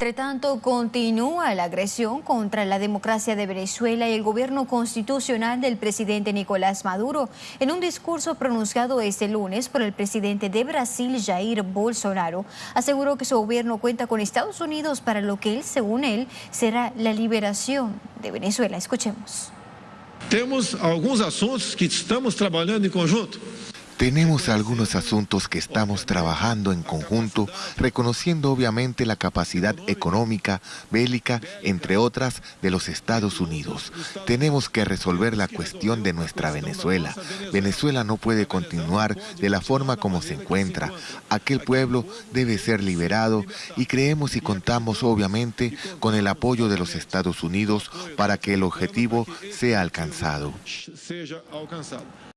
Entre tanto, continúa la agresión contra la democracia de Venezuela y el gobierno constitucional del presidente Nicolás Maduro. En un discurso pronunciado este lunes por el presidente de Brasil, Jair Bolsonaro, aseguró que su gobierno cuenta con Estados Unidos para lo que él, según él, será la liberación de Venezuela. Escuchemos. Tenemos algunos asuntos que estamos trabajando en conjunto. Tenemos algunos asuntos que estamos trabajando en conjunto, reconociendo obviamente la capacidad económica, bélica, entre otras, de los Estados Unidos. Tenemos que resolver la cuestión de nuestra Venezuela. Venezuela no puede continuar de la forma como se encuentra. Aquel pueblo debe ser liberado y creemos y contamos obviamente con el apoyo de los Estados Unidos para que el objetivo sea alcanzado.